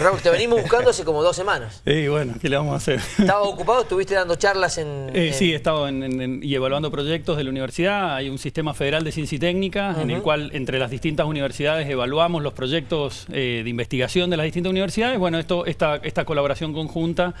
Raúl, te venimos buscando hace como dos semanas. Y bueno, ¿qué le vamos a hacer? ¿Estabas ocupado? ¿Estuviste dando charlas en...? Eh, en- Sí, he estado en- en- en- y evaluando proyectos de la universidad. Hay un sistema federal de ciencia y técnica en el cual entre las distintas universidades evaluamos los proyectos eh, de investigación de las distintas universidades. Bueno, esto, esta, esta colaboración conjunta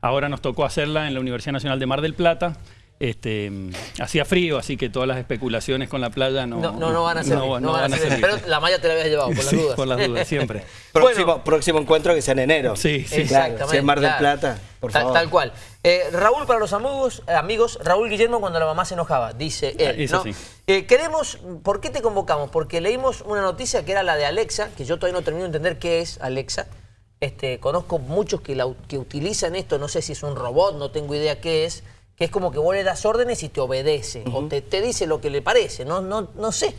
ahora nos tocó hacerla en la Universidad Nacional de Mar del Plata. Este, hacía frío, así que todas las especulaciones con la playa no, No, no, no van a servir. no- no no van a servir. Pero la malla te la habías llevado, por las Sí, dudas. por las dudas, siempre. Próximo, Bueno. próximo encuentro que sea en enero. Sí, sí. Claro, si es Mar del claro. Plata, por Tal- favor. Tal, cual. Eh, Raúl, para los amigos, eh, amigos, Raúl Guillermo cuando la mamá se enojaba, dice él. Ah, Eso ¿no? sí. Eh, queremos, ¿por qué te convocamos? Porque leímos una noticia que era la de Alexa, que yo todavía no termino de entender qué es Alexa. Este, conozco muchos que, la, que utilizan esto, no sé si es un robot, no tengo idea qué es, que es como que vos le das órdenes y te obedece, o te, te dice lo que le parece, no, no, no sé.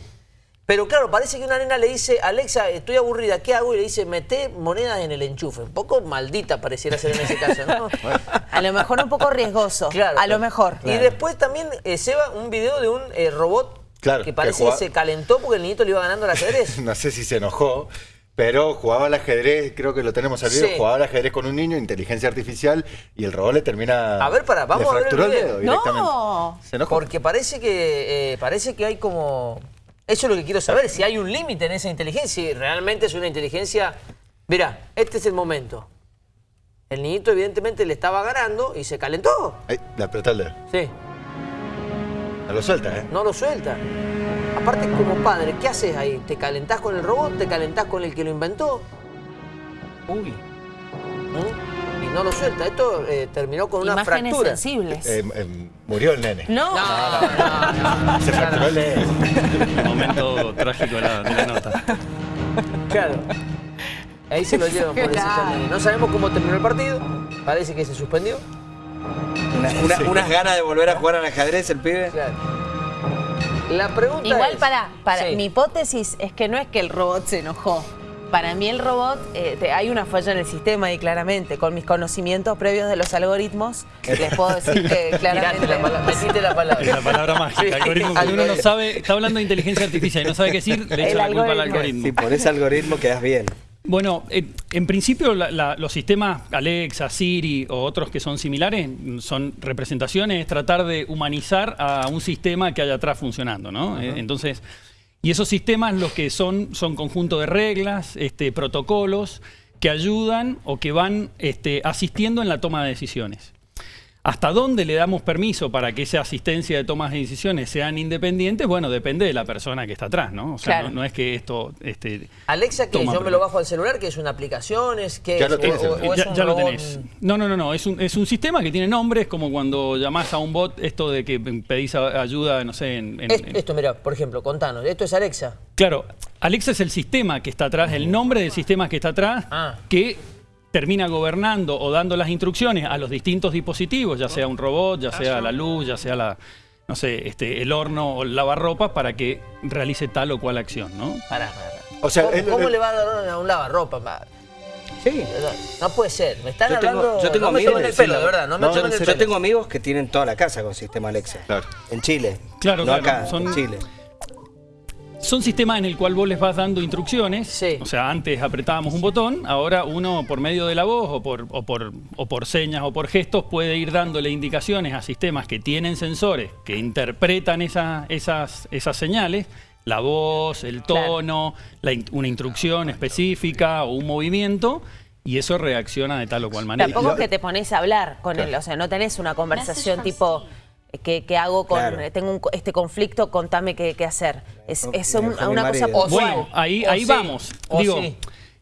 Pero claro, parece que una nena le dice, Alexa, estoy aburrida, ¿qué hago? Y le dice, mete monedas en el enchufe. Un poco maldita pareciera ser en ese caso, ¿no? A lo mejor un poco riesgoso. Claro. A lo mejor. Y después también, eh, Seba, un video de un eh, robot Claro, que parece que, se calentó porque el niñito le iba ganando al ajedrez. no sé si se enojó, pero jugaba al ajedrez, creo que lo tenemos al video, Sí. jugaba al ajedrez con un niño, inteligencia artificial, y el robot le termina... A ver, pará, vamos le a ver el dedo directamente. No. Se. Porque parece que, eh, parece que hay como... Eso es lo que quiero saber, si hay un límite en esa inteligencia, si realmente es una inteligencia... Mira, este es el momento. El niñito evidentemente le estaba ganando y se calentó. Ahí, le apretó el dedo. Sí, No lo suelta, ¿eh? no lo suelta. Aparte, como padre, ¿qué haces ahí? ¿Te calentás con el robot? ¿Te calentás con el que lo inventó? Uy. ¿Mm? Y no lo suelta. Esto eh, terminó con una fractura. sensibles. Eh, eh, murió el nene. no. Se fracturó el momento trágico de la, de la nota. Claro. Ahí se lo llevan por ese camino. No sabemos cómo terminó el partido. Parece que se suspendió. Una- una- Unas ganas de volver a jugar al ajedrez el pibe. Claro. La pregunta Igual es- para, para Sí. mi hipótesis es que no es que el robot se enojó. Para mí el robot, eh, te- hay una falla en el sistema y claramente, con mis conocimientos previos de los algoritmos, les puedo decir que claramente... la palabra, metiste la palabra. Es la palabra mágica, Sí. algoritmo. Cuando uno no sabe, está hablando de inteligencia artificial y no sabe qué decir, le El echa la culpa al algoritmo. algoritmo. Si por ese algoritmo quedas bien. Bueno, eh, en principio la- la- los sistemas Alexa, Siri o otros que son similares mm, son representaciones, es tratar de humanizar a un sistema que haya atrás funcionando, ¿no? Eh, entonces, y esos sistemas los que son son conjunto de reglas, este, protocolos que ayudan o que van este, asistiendo en la toma de decisiones. ¿Hasta dónde le damos permiso para que esa asistencia de tomas de decisiones sean independientes? Bueno, depende de la persona que está atrás, ¿no? O sea, Claro. no, no es que esto... Este, Alexa, que yo me lo bajo al celular, que es una aplicación, es que Ya es, lo tienes, o- o- o es ya, un ya lo tenés. No, no, no, no. Es un, es un sistema que tiene nombres, como cuando llamás a un bot, esto de que pedís ayuda, no sé, en. en- Es- en- esto, mira, por ejemplo, contanos, esto es Alexa. Claro, Alexa es el sistema que está atrás, el nombre del sistema que está atrás, Ah. que termina gobernando o dando las instrucciones a los distintos dispositivos, ya sea un robot, ya sea la luz, ya sea la, no sé, este, el horno o el lavarropas, para que realice tal o cual acción, ¿no? Pará, pará. O sea, ¿Cómo, el- cómo el- le va a dar a un lavarropa? pa? Sí. No puede ser, me están Yo tengo- hablando... yo tengo no me amigos el que pelo, de verdad, no me no, tomen en el serio. pelo. Yo tengo amigos que tienen toda la casa con sistema Alexa. Claro. En Chile. Claro, no claro, acá, son- en Chile. Son sistemas en el cual vos les vas dando instrucciones. Sí. O sea, antes apretábamos un botón, ahora uno por medio de la voz o por, o por, o por señas o por gestos puede ir dándole indicaciones a sistemas que tienen sensores que interpretan esa- esas, esas señales. La voz, el tono, la in- una instrucción específica o un movimiento, y eso reacciona de tal o cual manera. Tampoco es que te pones a hablar con él, o sea, no tenés una conversación tipo... ¿Qué, qué hago con, Claro. tengo un co- este conflicto, contame qué, qué hacer? Es, es un- una cosa puntual. Bueno, ahí, O ahí sí, vamos. o Digo, sí.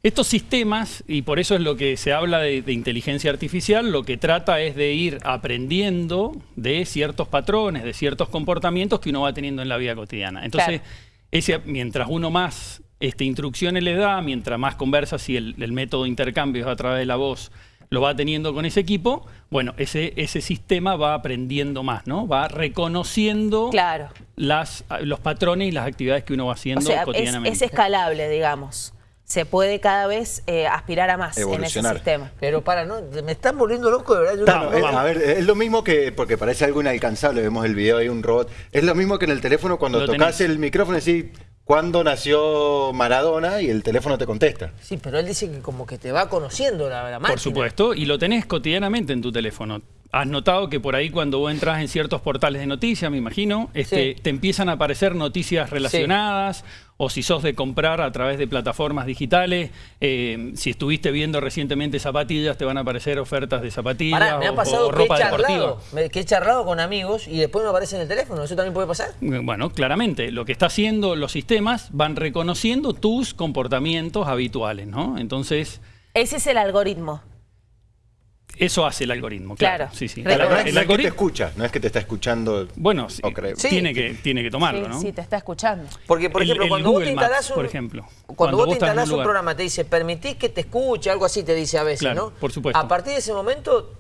estos sistemas, y por eso es lo que se habla de, de inteligencia artificial, lo que trata es de ir aprendiendo de ciertos patrones, de ciertos comportamientos que uno va teniendo en la vida cotidiana. Entonces, Claro. ese, mientras uno más este, instrucciones le da, mientras más conversa, si el, el método de intercambio es a través de la voz lo va teniendo con ese equipo, bueno, ese, ese sistema va aprendiendo más, ¿no? Va reconociendo Claro. las, los patrones y las actividades que uno va O haciendo sea, cotidianamente. es escalable, digamos. Se puede cada vez eh, aspirar a más en ese sistema. Pero para, no, me están volviendo loco, de verdad. yo no- a ver, es lo mismo que, porque parece algo inalcanzable, vemos el video, hay un robot, es lo mismo que en el teléfono cuando tocas el micrófono y decís, cuándo nació Maradona y el teléfono te contesta. Sí, pero él dice que como que te va conociendo la, la máquina. Por supuesto, y lo tenés cotidianamente en tu teléfono. Has notado que por ahí cuando vos entras en ciertos portales de noticias, me imagino, este, Sí. te empiezan a aparecer noticias relacionadas, o si sos de comprar a través de plataformas digitales, eh, si estuviste viendo recientemente zapatillas, te van a aparecer ofertas de zapatillas Pará, me ha o- pasado o, que he, ropa deportiva. que he charlado con amigos y después me aparece en el teléfono. ¿Eso también puede pasar? Bueno, claramente, lo que está haciendo los sistemas van reconociendo tus comportamientos habituales, ¿no? Entonces, Ese es el algoritmo. Eso hace el algoritmo, claro. Claro. Sí, sí. No es, El es que te algoritmo, escucha, no es que te está escuchando. bueno, sí, tiene, que, tiene que tomarlo, sí, ¿no? sí, te está escuchando. Porque, por El- ejemplo, el cuando vos te Google Maps, instalás un, por ejemplo. Cuando, Cuando vos vos te instalás un, lugar. programa, te dice, permitís que te escuche, algo así te dice a veces, Claro, ¿no? por supuesto. A partir de ese momento,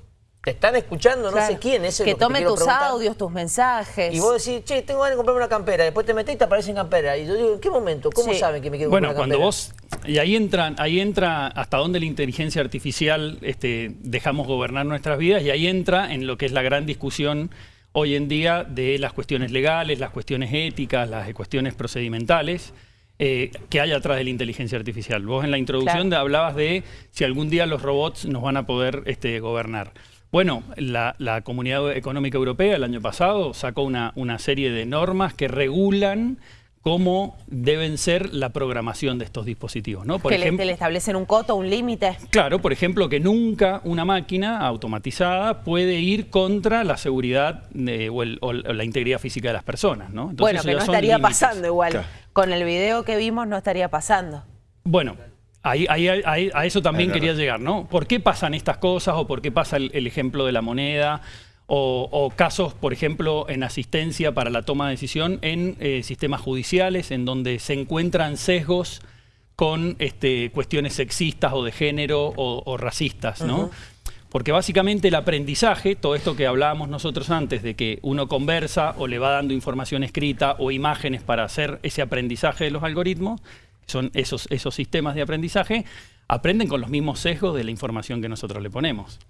te están escuchando, no sé quién, eso es Que lo que te tome tus preguntar. audios, tus mensajes. Y vos decís, che, tengo ganas de comprarme una campera. Después te metés y te aparece en campera. Y yo digo, ¿en qué momento? ¿Cómo Sí. saben que me quiero Bueno, comprar cuando una vos y ahí entran, ahí entra hasta dónde la inteligencia artificial este, dejamos gobernar nuestras vidas y ahí entra en lo que es la gran discusión hoy en día de las cuestiones legales, las cuestiones éticas, las cuestiones procedimentales eh, que hay atrás de la inteligencia artificial. Vos en la introducción Claro. hablabas de si algún día los robots nos van a poder este, gobernar. Bueno, la, la Comunidad Económica Europea el año pasado sacó una, una serie de normas que regulan cómo deben ser la programación de estos dispositivos. ¿no? Por que le, ejemplo, le establecen un coto, un límite. Claro, por ejemplo, que nunca una máquina automatizada puede ir contra la seguridad de- o, el- o la integridad física de las personas. ¿no? Entonces, bueno, eso que ya no son estaría límites. pasando igual. Claro. Con el video que vimos no estaría pasando. Bueno, ahí, ahí- ahí- a eso también Es quería llegar, ¿no? ¿Por qué pasan estas cosas o por qué pasa el, el ejemplo de la moneda? O, o casos, por ejemplo, en asistencia para la toma de decisión en eh, sistemas judiciales, en donde se encuentran sesgos con este, cuestiones sexistas o de género o, o racistas, ¿no? Porque básicamente el aprendizaje, todo esto que hablábamos nosotros antes, de que uno conversa o le va dando información escrita o imágenes para hacer ese aprendizaje de los algoritmos, son esos, esos sistemas de aprendizaje, aprenden con los mismos sesgos de la información que nosotros le ponemos.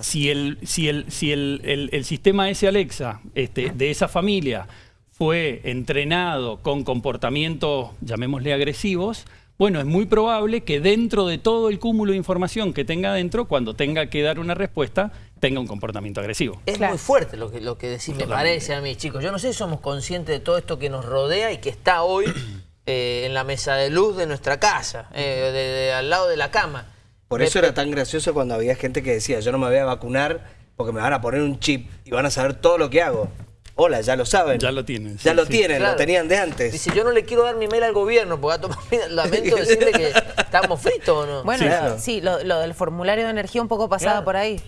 Si el, si el, si el, el- el sistema ese Alexa este, de esa familia fue entrenado con comportamientos, llamémosle agresivos, bueno, es muy probable que dentro de todo el cúmulo de información que tenga dentro, cuando tenga que dar una respuesta, tenga un comportamiento agresivo. Es Claro. muy fuerte lo que, lo que decís, me parece a mí, chicos. Yo no sé si somos conscientes de todo esto que nos rodea y que está hoy eh, en la mesa de luz de nuestra casa, eh, de- de- al lado de la cama. Por eso era tan gracioso cuando había gente que decía, yo no me voy a vacunar porque me van a poner un chip y van a saber todo lo que hago. Hola, ya lo saben. Ya lo tienen, Ya sí, lo sí. tienen, Claro. lo tenían de antes. Dice, yo no le quiero dar mi mail al gobierno porque va a tomar mi- lamento decirle que estamos fritos o no. Bueno, Claro. sí, lo, lo del formulario de energía un poco Claro. por ahí.